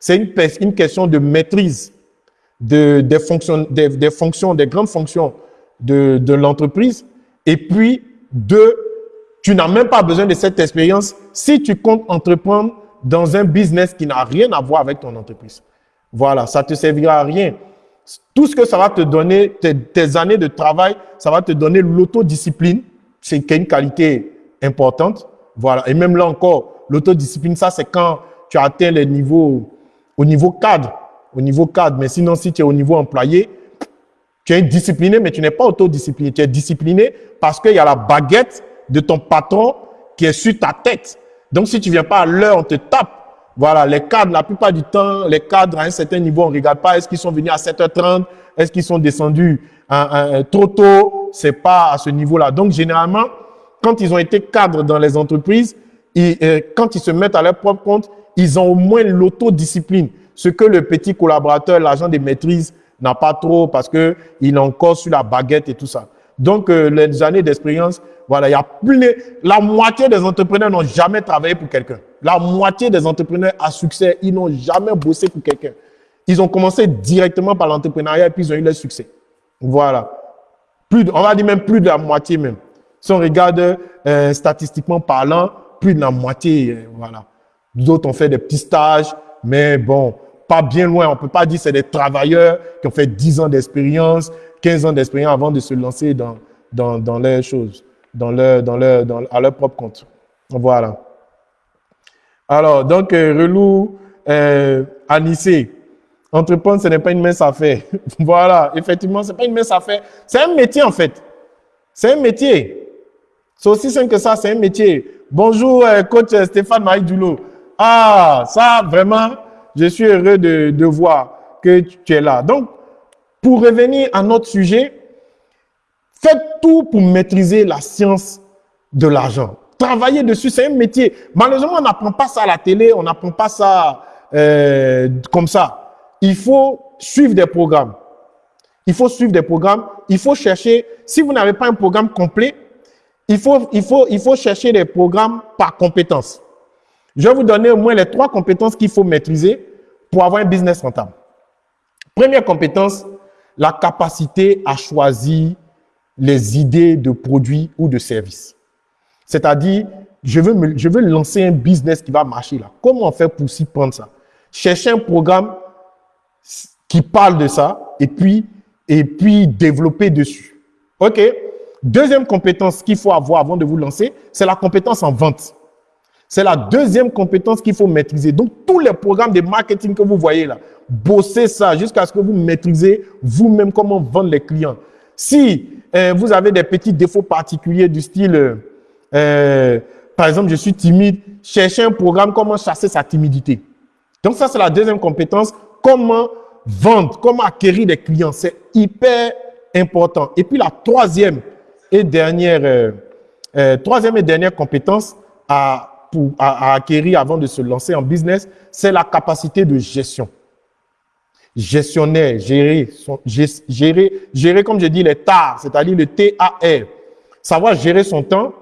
A: c'est une, une, question de maîtrise de, des, fonctions, des, des fonctions, des grandes fonctions de, de l'entreprise. Et puis, deux, tu n'as même pas besoin de cette expérience si tu comptes entreprendre dans un business qui n'a rien à voir avec ton entreprise. Voilà, ça te servira à rien. Tout ce que ça va te donner, tes, années de travail, ça va te donner l'autodiscipline, c'est une qualité importante. Voilà, et même là encore, l'autodiscipline, ça c'est quand tu as atteint les niveaux, au niveau cadre, au niveau cadre. Mais sinon, si tu es au niveau employé, tu es discipliné, mais tu n'es pas autodiscipliné. Tu es discipliné parce qu'il y a la baguette de ton patron qui est sur ta tête. Donc, si tu viens pas à l'heure, on te tape. Voilà, les cadres, la plupart du temps, les cadres à un certain niveau, on regarde pas est-ce qu'ils sont venus à 7h30, est-ce qu'ils sont descendus à, à, trop tôt, c'est pas à ce niveau-là. Donc, généralement, quand ils ont été cadres dans les entreprises, euh, quand ils se mettent à leur propre compte, ils ont au moins l'autodiscipline. Ce que le petit collaborateur, l'agent de maîtrise, n'a pas trop parce que il est encore sur la baguette et tout ça. Donc, euh, les années d'expérience, voilà, il y a plus, la moitié des entrepreneurs n'ont jamais travaillé pour quelqu'un. La moitié des entrepreneurs à succès, ils n'ont jamais bossé pour quelqu'un. Ils ont commencé directement par l'entrepreneuriat et puis ils ont eu leur succès. Voilà. Plus on va dire même plus de la moitié même. Si on regarde euh, statistiquement parlant, plus de la moitié, euh, voilà. D'autres ont fait des petits stages, mais bon, pas bien loin. On peut pas dire c'est des travailleurs qui ont fait 10 ans d'expérience, 15 ans d'expérience avant de se lancer dans, dans, dans leurs choses, dans leur, dans leur, à leur propre compte. Voilà. Alors, donc, euh, relou, euh, Anissé, entreprendre, ce n'est pas une mince affaire. voilà, effectivement, ce n'est pas une mince affaire. C'est un métier, en fait. C'est un métier. C'est aussi simple que ça, c'est un métier. Bonjour, euh, coach Stéphane Maïdoulo. Ah, ça, vraiment, Je suis heureux de, de voir que tu es là. Donc, pour revenir à notre sujet, faites tout pour maîtriser la science de l'argent. Travaillez dessus, c'est un métier. Malheureusement, on n'apprend pas ça à la télé, on n'apprend pas ça euh, comme ça. Il faut suivre des programmes. Il faut suivre des programmes. Il faut chercher, si vous n'avez pas un programme complet, il faut, il, faut, il faut chercher des programmes par compétences. Je vais vous donner au moins les trois compétences qu'il faut maîtriser pour avoir un business rentable. Première compétence, la capacité à choisir les idées de produits ou de services. C'est-à-dire, je veux, lancer un business qui va marcher là. Comment fait pour s'y prendre ça? Chercher un programme qui parle de ça et puis, et puis développer dessus. OK? Deuxième compétence qu'il faut avoir avant de vous lancer, c'est la compétence en vente. C'est la deuxième compétence qu'il faut maîtriser. Donc, tous les programmes de marketing que vous voyez là, bossez ça jusqu'à ce que vous maîtrisez vous-même comment vendre les clients. Si euh, vous avez des petits défauts particuliers du style, euh, euh, par exemple, je suis timide, cherchez un programme comment chasser sa timidité. Donc, ça, c'est la deuxième compétence. Comment vendre, comment acquérir des clients. C'est hyper important. Et puis, la troisième et dernière, troisième et dernière compétence à à, acquérir avant de se lancer en business, c'est la capacité de gestion. Gestionnaire, gérer, gérer, gérer, comme je dis, les TAR, c'est-à-dire le T-A-R. Savoir gérer son temps.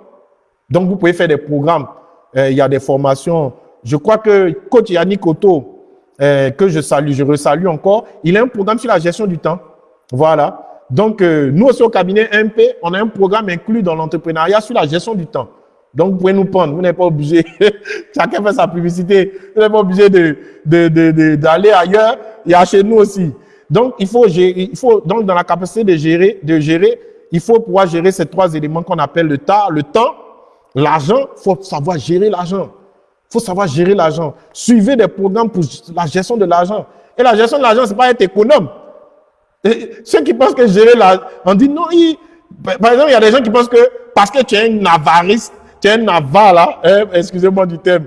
A: Donc, vous pouvez faire des programmes. Euh, il y a des formations. Je crois que coach Yannick Otto, euh, que je salue, je resalue encore, il a un programme sur la gestion du temps. Voilà. Donc, euh, nous aussi au cabinet MP, on a un programme inclus dans l'entrepreneuriat sur la gestion du temps. Donc, vous pouvez nous prendre. Vous n'êtes pas obligé. Chacun fait sa publicité. Vous n'êtes pas obligé d'aller de, de, de, ailleurs. Il y a chez nous aussi. Donc, il faut gérer, il faut, donc, dans la capacité de gérer, de gérer, il faut pouvoir gérer ces trois éléments qu'on appelle le temps, le temps, l'argent. Il faut savoir gérer l'argent. Il faut savoir gérer l'argent. Suivez des programmes pour la gestion de l'argent. Et la gestion de l'argent, c'est pas être économe. ceux qui pensent que gérer l'argent, on dit non, par exemple, il y a des gens qui pensent que parce que tu es un avariste, tu es un avare là, hein, excusez-moi du thème,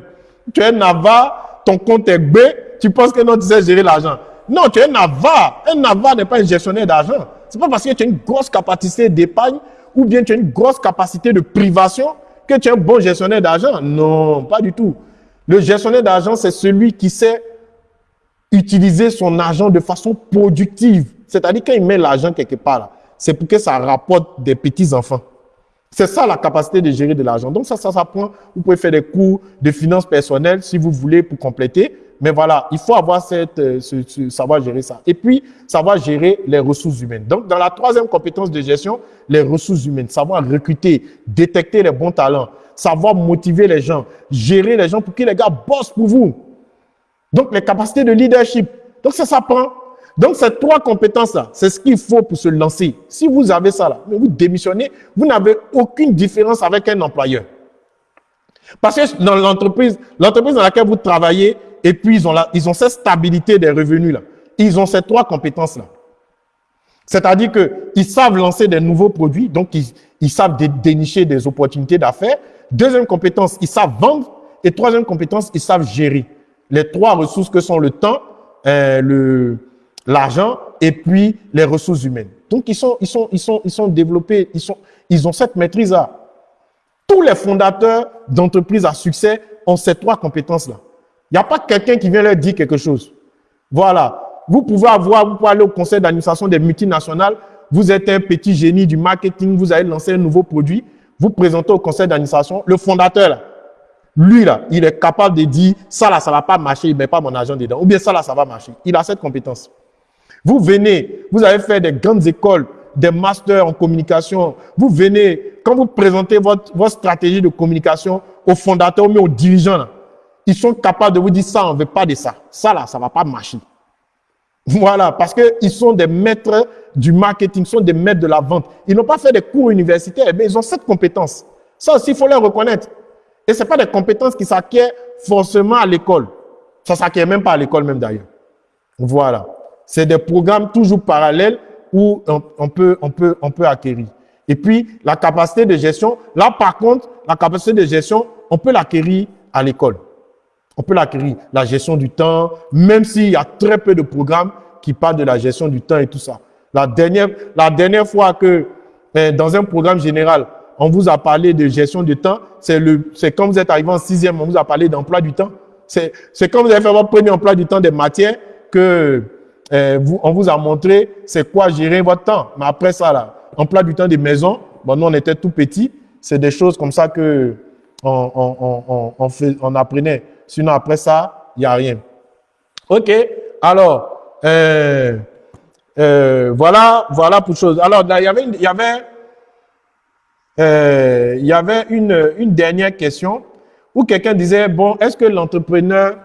A: tu es un avare, ton compte est B, tu penses que non, tu sais gérer l'argent. Non, tu es un avare. Un avare n'est pas un gestionnaire d'argent. C'est pas parce que tu as une grosse capacité d'épargne ou bien tu as une grosse capacité de privation que tu es un bon gestionnaire d'argent. Non, pas du tout. Le gestionnaire d'argent, c'est celui qui sait utiliser son argent de façon productive. C'est-à-dire quand il met l'argent quelque part, c'est pour que ça rapporte des petits-enfants. C'est ça la capacité de gérer de l'argent. Donc ça, ça s'apprend. Vous pouvez faire des cours de finances personnelles si vous voulez pour compléter. Mais voilà, il faut avoir cette, euh, ce, savoir gérer ça. Et puis, savoir gérer les ressources humaines. Donc, dans la troisième compétence de gestion, les ressources humaines. Savoir recruter, détecter les bons talents, savoir motiver les gens, gérer les gens pour que les gars bossent pour vous. Donc, les capacités de leadership. Donc, ça s'apprend. Donc, ces trois compétences-là, c'est ce qu'il faut pour se lancer. Si vous avez ça là, vous démissionnez, vous n'avez aucune différence avec un employeur. Parce que dans l'entreprise, l'entreprise dans laquelle vous travaillez, et puis ils ont, cette stabilité des revenus là. Ils ont ces trois compétences là. C'est-à-dire qu'ils savent lancer des nouveaux produits, donc ils, ils savent dénicher des opportunités d'affaires. Deuxième compétence, ils savent vendre. Et troisième compétence, ils savent gérer. Les trois ressources que sont le temps, euh, le, l'argent et puis les ressources humaines. Donc, ils sont, ils sont, ils sont, ils sont développés, ils, sont, ils ont cette maîtrise-là. Tous les fondateurs d'entreprises à succès ont ces trois compétences-là. Il n'y a pas quelqu'un qui vient leur dire quelque chose. Voilà. Vous pouvez avoir, vous pouvez aller au conseil d'administration des multinationales. Vous êtes un petit génie du marketing, vous allez lancer un nouveau produit. Vous présentez au conseil d'administration. Le fondateur, lui, là, il est capable de dire, ça là, ça va pas marcher, il met pas mon argent dedans. Ou bien ça là, ça va marcher. Il a cette compétence. Vous venez, vous avez fait des grandes écoles, des masters en communication. Vous venez, quand vous présentez votre, votre stratégie de communication aux fondateurs, mais aux dirigeants, ils sont capables de vous dire ça, on ne veut pas de ça. Ça là, ça va pas marcher. Voilà, parce qu'ils sont des maîtres du marketing, ils sont des maîtres de la vente. Ils n'ont pas fait des cours universitaires, mais ils ont cette compétence. Ça aussi, il faut les reconnaître. Et ce pas des compétences qui s'acquièrent forcément à l'école. Ça s'acquiert même pas à l'école même d'ailleurs. Voilà. C'est des programmes toujours parallèles où on, peut, on, peut, on peut acquérir. Et puis, la capacité de gestion, là par contre, la capacité de gestion, on peut l'acquérir à l'école. On peut l'acquérir. La gestion du temps, même s'il y a très peu de programmes qui parlent de la gestion du temps et tout ça. La dernière, la dernière fois que, eh, dans un programme général, on vous a parlé de gestion du temps, c'est le, quand vous êtes arrivé en sixième, on vous a parlé d'emploi du temps. C'est, c'est quand vous avez fait votre premier emploi du temps des matières que eh, on vous a montré c'est quoi gérer votre temps. Mais après ça, là, emploi du temps des maisons, bon, nous, on était tout petits. C'est des choses comme ça que on, on, on, on, apprenait. Sinon, après ça, il n'y a rien. OK. Alors, euh, euh, voilà, voilà pour chose. Alors, il y avait, y avait, y avait une, une dernière question où quelqu'un disait, bon, est-ce que l'entrepreneur,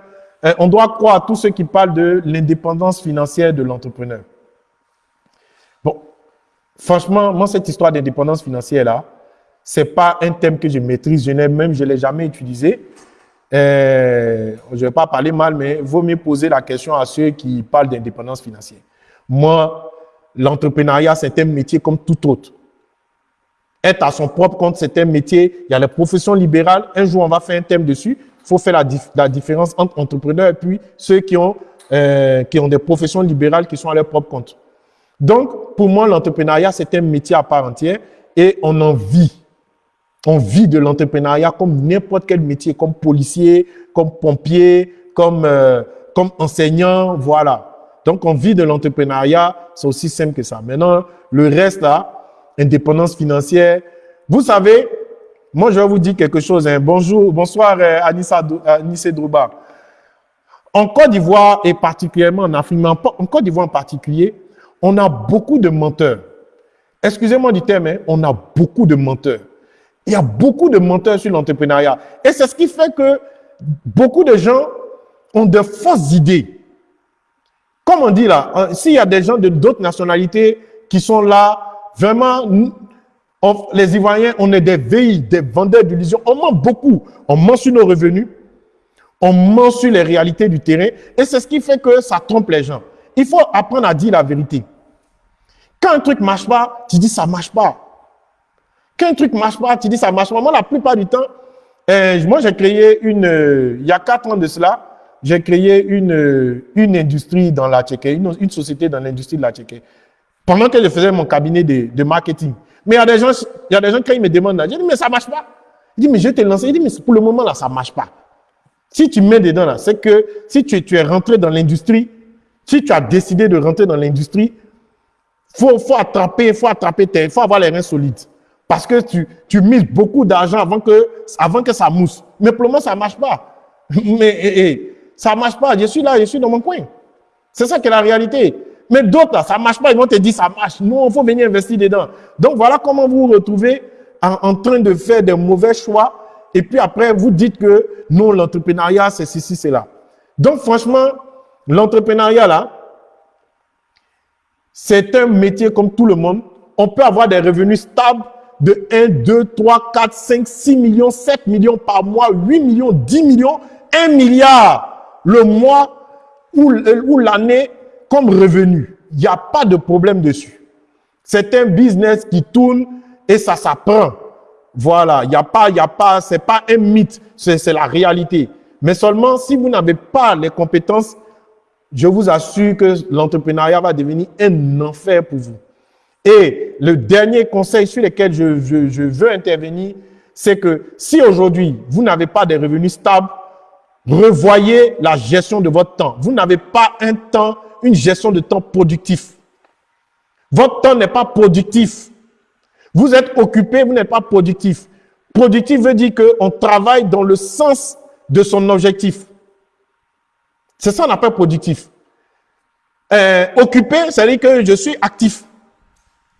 A: on doit croire à tous ceux qui parlent de l'indépendance financière de l'entrepreneur. Bon, franchement, moi, cette histoire d'indépendance financière-là, c'est pas un thème que je maîtrise, je n'ai même, je l'ai jamais utilisé. Euh, je ne vais pas parler mal, mais il vaut mieux poser la question à ceux qui parlent d'indépendance financière. Moi, l'entrepreneuriat, c'est un métier comme tout autre. Être à son propre compte, c'est un métier. Il y a les professions libérales. Un jour, on va faire un thème dessus. Faut faire la, la, différence entre entrepreneurs et puis ceux qui ont, euh, qui ont des professions libérales qui sont à leur propre compte. Donc, pour moi, l'entrepreneuriat, c'est un métier à part entière et on en vit. On vit de l'entrepreneuriat comme n'importe quel métier, comme policier, comme pompier, comme, euh, comme enseignant, voilà. Donc, on vit de l'entrepreneuriat, c'est aussi simple que ça. Maintenant, le reste là, indépendance financière. Vous savez, moi, je vais vous dire quelque chose. Hein. Bonjour, bonsoir, euh, Anissa, Anissa Drouba. En Côte d'Ivoire et particulièrement en Afrique, en Côte d'Ivoire en particulier, on a beaucoup de menteurs. Excusez-moi du terme, hein, on a beaucoup de menteurs. Il y a beaucoup de menteurs sur l'entrepreneuriat. Et c'est ce qui fait que beaucoup de gens ont de fausses idées. Comme on dit là, hein, s'il y a des gens de d'autres nationalités qui sont là, vraiment, les Ivoiriens, on est des veilles, des vendeurs d'illusions. On ment beaucoup. On ment sur nos revenus. On ment sur les réalités du terrain. Et c'est ce qui fait que ça trompe les gens. Il faut apprendre à dire la vérité. Quand un truc marche pas, tu dis ça marche pas. Quand un truc marche pas, tu dis ça marche pas. Moi, la plupart du temps, euh, moi, j'ai créé une, euh, il y a quatre ans de cela, j'ai créé une, euh, une industrie dans la Tchéquie, une, société dans l'industrie de la Tchéquie. Pendant que je faisais mon cabinet de marketing. Mais il y a des gens, il y a des gens quand ils me demandent, je dis, mais ça marche pas. Il dit, mais je t'ai lancé. Il dit, mais pour le moment, là, ça marche pas. Si tu mets dedans, là, c'est que si tu, tu es rentré dans l'industrie, si tu as décidé de rentrer dans l'industrie, faut, faut attraper, faut attraper tes, faut avoir les reins solides. Parce que tu, tu mises beaucoup d'argent avant que, avant que ça mousse. Mais pour le moment, ça marche pas. Mais, eh, eh, ça marche pas. Je suis là, je suis dans mon coin. C'est ça qui est la réalité. Mais d'autres, là, ça marche pas. Ils vont te dire, ça marche. Nous, il faut venir investir dedans. Donc, voilà comment vous vous retrouvez en, en train de faire des mauvais choix. Et puis après, vous dites que non, l'entrepreneuriat, c'est ceci, c'est là. Donc, franchement, l'entrepreneuriat, là, c'est un métier comme tout le monde. On peut avoir des revenus stables de 1, 2, 3, 4, 5, 6 millions, 7 millions par mois, 8 millions, 10 millions, 1 milliard le mois ou, ou l'année comme revenu. Il n'y a pas de problème dessus. C'est un business qui tourne et ça s'apprend. Voilà, il n'y a pas, il y a pas, c'est pas un mythe, c'est la réalité. Mais seulement si vous n'avez pas les compétences je vous assure que l'entrepreneuriat va devenir un enfer pour vous. Et le dernier conseil sur lequel je, veux intervenir, c'est que si aujourd'hui, vous n'avez pas de revenus stables, revoyez la gestion de votre temps. Vous n'avez pas un temps, une gestion de temps productif. Votre temps n'est pas productif. Vous êtes occupé, vous n'êtes pas productif. Productif veut dire qu'on travaille dans le sens de son objectif. C'est ça qu'on appelle productif. Euh, occupé, ça veut dire que je suis actif.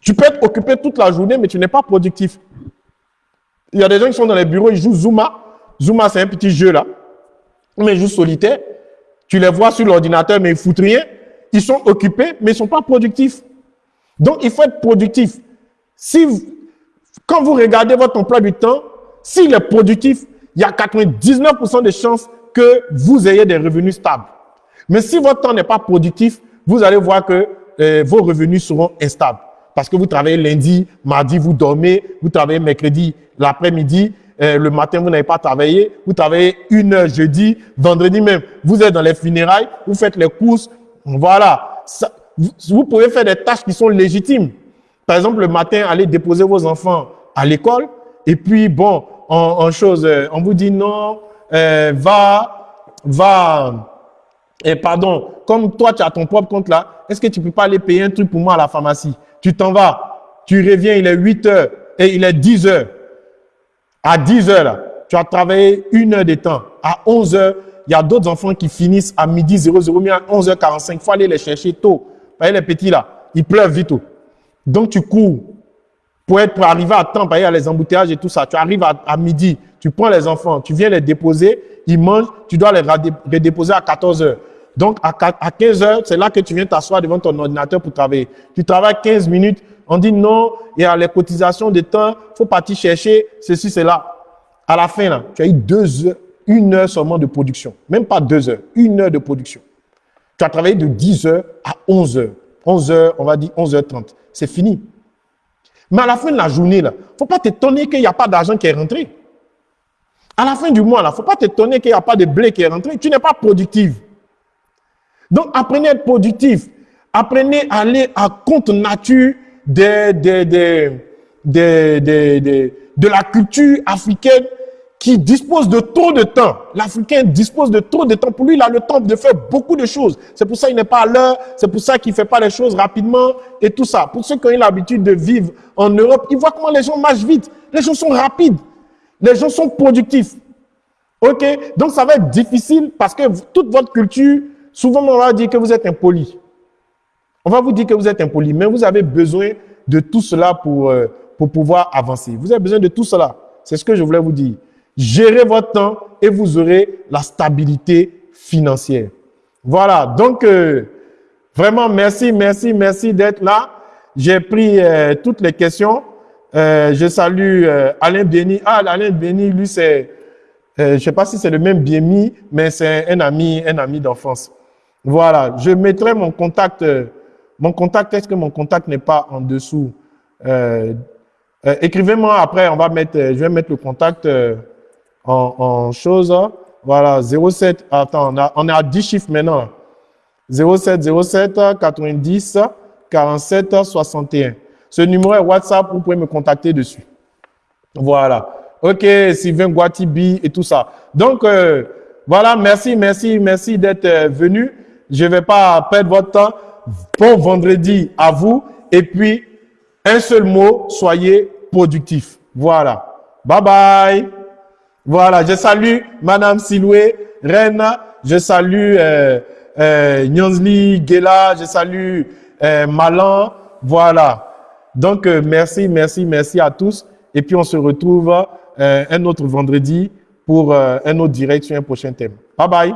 A: Tu peux être occupé toute la journée, mais tu n'es pas productif. Il y a des gens qui sont dans les bureaux, ils jouent Zuma. Zuma, c'est un petit jeu là. Mais ils jouent solitaire. Tu les vois sur l'ordinateur, mais ils foutent rien. Ils sont occupés, mais ils ne sont pas productifs. Donc, il faut être productif. Si, quand vous regardez votre emploi du temps, s'il est productif, il y a 99% de chances que vous ayez des revenus stables. Mais si votre temps n'est pas productif, vous allez voir que euh, vos revenus seront instables. Parce que vous travaillez lundi, mardi, vous dormez, vous travaillez mercredi, l'après-midi, euh, le matin, vous n'avez pas travaillé, vous travaillez une heure jeudi, vendredi même, vous êtes dans les funérailles, vous faites les courses, voilà. vous pouvez faire des tâches qui sont légitimes. Par exemple, le matin, aller déposer vos enfants à l'école, et puis, bon, euh, on vous dit non, euh, va, va, et pardon, comme toi, tu as ton propre compte là, est-ce que tu peux pas aller payer un truc pour moi à la pharmacie? Tu t'en vas, tu reviens, il est 8 heures et il est 10 heures. À 10 heures, là, tu as travaillé une heure de temps. À 11 heures, il y a d'autres enfants qui finissent à midi 00, mais à 11h45. Il faut aller les chercher tôt. Vous voyez les petits là, ils pleuvent vite. Donc tu cours pour, être, pour arriver à temps, il y a les embouteillages et tout ça. Tu arrives à, midi, tu prends les enfants, tu viens les déposer, ils mangent, tu dois les, déposer à 14 heures. Donc, à, à 15 heures, c'est là que tu viens t'asseoir devant ton ordinateur pour travailler. Tu travailles 15 minutes, on dit non, il y a les cotisations de temps, il faut partir chercher ceci, cela. À la fin, là, tu as eu deux heures, une heure seulement de production. Même pas deux heures, une heure de production. Tu as travaillé de 10 heures à 11 heures. 11 heures, on va dire 11h30. C'est fini. Mais à la fin de la journée, il ne faut pas t'étonner qu'il n'y a pas d'argent qui est rentré. À la fin du mois, il ne faut pas t'étonner qu'il n'y a pas de blé qui est rentré. Tu n'es pas productif. Donc, apprenez à être productif. Apprenez à aller à compte nature de la culture africaine qui dispose de trop de temps. L'Africain dispose de trop de temps. Pour lui, il a le temps de faire beaucoup de choses. C'est pour ça qu'il n'est pas à l'heure. C'est pour ça qu'il ne fait pas les choses rapidement et tout ça. Pour ceux qui ont l'habitude de vivre en Europe, ils voient comment les gens marchent vite. Les gens sont rapides. Les gens sont productifs. OK? Donc, ça va être difficile parce que toute votre culture, souvent, on va dire que vous êtes impoli. On va vous dire que vous êtes impoli, mais vous avez besoin de tout cela pour, euh, pour pouvoir avancer. Vous avez besoin de tout cela. C'est ce que je voulais vous dire. Gérez votre temps et vous aurez la stabilité financière. Voilà, donc euh, vraiment merci, merci, merci d'être là. J'ai pris euh, toutes les questions. Euh, je salue Alain Béni. Ah, Alain Béni, lui, c'est, je ne sais pas si c'est le même Biemi, mais c'est un ami, un ami d'enfance. Voilà, je mettrai mon contact. mon contact, est-ce que mon contact n'est pas en dessous? Écrivez-moi après, on va mettre, je vais mettre le contact en, en chose. Voilà, 07, attends, on, a, on à 10 chiffres maintenant. 07 07 90 47 61. Ce numéro est WhatsApp, vous pouvez me contacter dessus. Voilà. Ok, Sylvain Guatibi et tout ça. Donc, euh, voilà, merci, merci, merci d'être euh, venu. Je ne vais pas perdre votre temps. Bon vendredi à vous. Et puis, un seul mot, soyez productif. Voilà. Bye bye. Voilà, je salue Madame Siloué, Reine, je salue euh, euh, Gela, je salue euh, Malan, voilà. Donc, euh, merci, merci, merci à tous. Et puis, on se retrouve euh, un autre vendredi pour un autre direct sur un prochain thème. Bye bye.